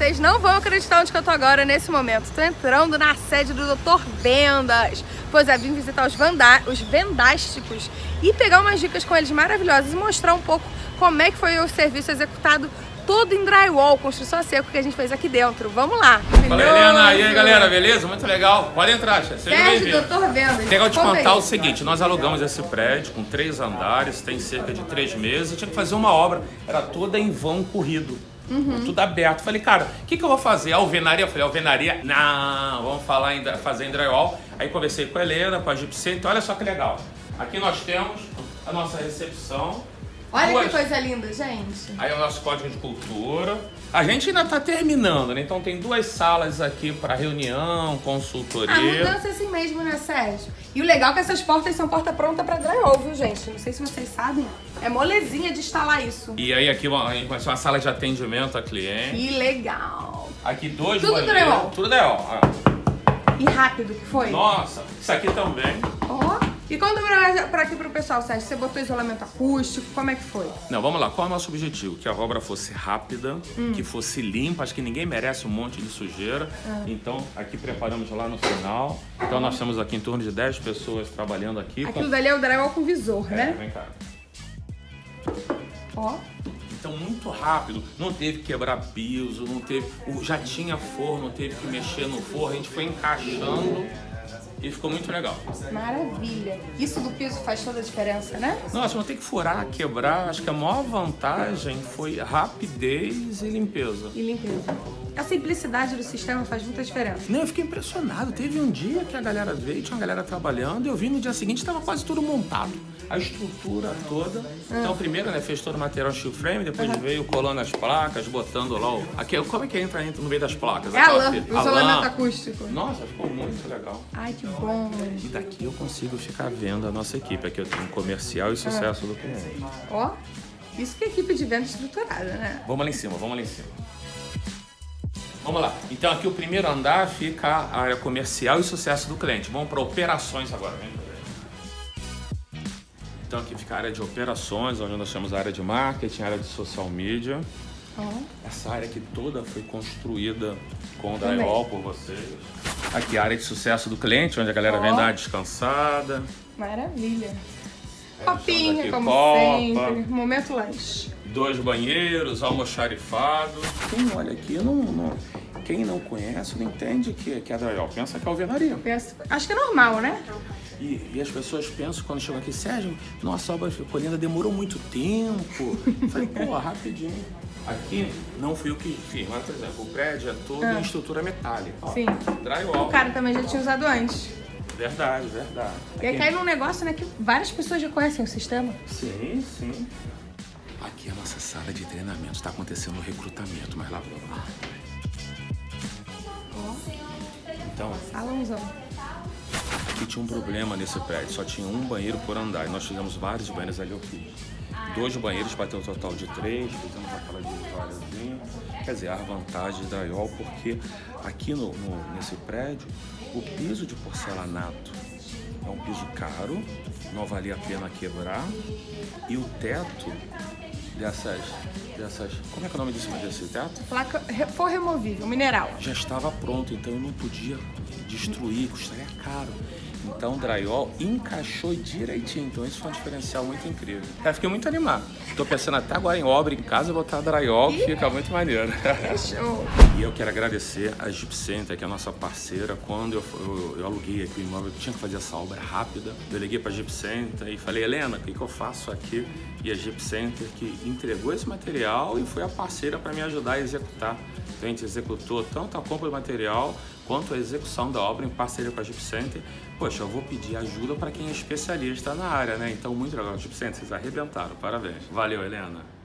Vocês não vão acreditar onde que eu tô agora nesse momento. Tô entrando na sede do Dr. Vendas. Pois é, vim visitar os, vanda os vendásticos e pegar umas dicas com eles maravilhosas e mostrar um pouco como é que foi o serviço executado todo em drywall, construção a seco que a gente fez aqui dentro. Vamos lá. Fala, Helena. E aí, galera, beleza? Muito legal. Pode entrar, Seja bem-vindo. Doutor Vendas. Legal te contar o seguinte, nós alugamos esse prédio com três andares, tem cerca de três meses, tinha que fazer uma obra, era toda em vão corrido. Uhum. Tudo aberto. Falei, cara, o que, que eu vou fazer? Alvenaria? Eu falei, alvenaria? Não, vamos falar em, fazer em drywall. Aí conversei com a Helena, com a Gipsy, então olha só que legal. Aqui nós temos a nossa recepção, Olha Duas. que coisa linda, gente. Aí é o nosso código de cultura. A gente ainda está terminando, né? Então tem duas salas aqui para reunião, consultoria. A mudança é assim mesmo, né, Sérgio? E o legal é que essas portas são porta pronta para drywall, viu, gente? Não sei se vocês sabem. É molezinha de instalar isso. E aí aqui uma, uma sala de atendimento a cliente. Que legal. Aqui dois Tudo banheiros. drywall. Tudo drywall. E rápido que foi. Nossa, isso aqui também. Oh. E quando para aqui pro pessoal, Sérgio, você botou isolamento acústico, como é que foi? Não, vamos lá, qual é o nosso objetivo? Que a obra fosse rápida, hum. que fosse limpa, acho que ninguém merece um monte de sujeira. Ah. Então, aqui preparamos lá no final. Então, nós temos aqui em torno de 10 pessoas trabalhando aqui. Aquilo com... dali é o drywall com visor, é, né? vem cá. Ó. Então, muito rápido. Não teve que quebrar piso, não teve... Já tinha forno, teve que mexer no forno. A gente foi encaixando e ficou muito legal. Maravilha. Isso do piso faz toda a diferença, né? Nossa, não tem que furar, quebrar. Acho que a maior vantagem foi rapidez e limpeza. E limpeza. A simplicidade do sistema faz muita diferença. Não, eu fiquei impressionado. Teve um dia que a galera veio, tinha uma galera trabalhando, eu vi no dia seguinte estava quase tudo montado. A estrutura toda. Ah. Então, primeiro, né, fez todo o material steel frame, depois uhum. veio colando as placas, botando lá o... Aqui, como é que entra, entra no meio das placas? É a lã, o isolamento acústico. Nossa, ficou muito legal. Ai, que bom. E daqui eu consigo ficar vendo a nossa equipe. Aqui eu tenho comercial e sucesso do cliente. Ó, isso que é equipe de venda estruturada, né? Vamos lá em cima, vamos lá em cima. Vamos lá. Então aqui o primeiro andar fica a área comercial e sucesso do cliente. Vamos para operações agora. Então aqui fica a área de operações, onde nós temos a área de marketing, a área de social media. Oh. Essa área aqui toda foi construída com o drywall por vocês. Aqui a área de sucesso do cliente, onde a galera oh. vem dar descansada. Maravilha. É, Copinha, como copa. sempre. Momento lanche. Dois banheiros, almoxarifado. Quem olha aqui não, não, quem não conhece não entende que, que é drywall. Pensa que é alvenaria. Penso, acho que é normal, né? E, e, as pessoas pensam quando chegam aqui, Sérgio, nossa obra ficou linda, demorou muito tempo. Falei, pô, rapidinho. Aqui não fui eu que fiz, mas, por exemplo, o prédio é todo ah. em estrutura metálica. Ó, Sim. Drywall. O cara também já tinha usado antes. Verdade, verdade. E aí cai num negócio, né, que várias pessoas já conhecem o sistema. Sim, sim. Aqui é a nossa sala de treinamento. Está acontecendo o recrutamento, mas lá vamos. Então. Salãozão. Aqui tinha um problema nesse prédio, só tinha um banheiro por andar. E nós fizemos vários banheiros ali, eu fiz. Dois banheiros para ter um total de três, fizemos aquela divisóriazinha. Quer dizer, a vantagem da IOL, porque aqui no, no, nesse prédio, o piso de porcelanato é um piso caro, não valia a pena quebrar. E o teto dessas, dessas... Como é que é o nome disso, desse teto? Placa for removível, mineral. Já estava pronto, então eu não podia destruir, custaria caro. Então o drywall encaixou direitinho, então isso foi um diferencial muito incrível. Eu fiquei muito animado. Estou pensando até agora em obra em casa, botar drywall, que fica muito maneiro. Show! e eu quero agradecer a Jeep Center, que é a nossa parceira. Quando eu, eu, eu aluguei aqui o imóvel, eu tinha que fazer essa obra rápida. Eu liguei para a Jeep Center e falei, Helena, o que, que eu faço aqui? E a Jeep Center que entregou esse material e foi a parceira para me ajudar a executar. Então a gente executou tanto a compra do material quanto a execução da obra em parceria com a Jeep Center. Poxa, eu vou pedir ajuda para quem é especialista na área, né? Então, muito legal, Jeep Center, vocês arrebentaram, parabéns. Valeu, Helena.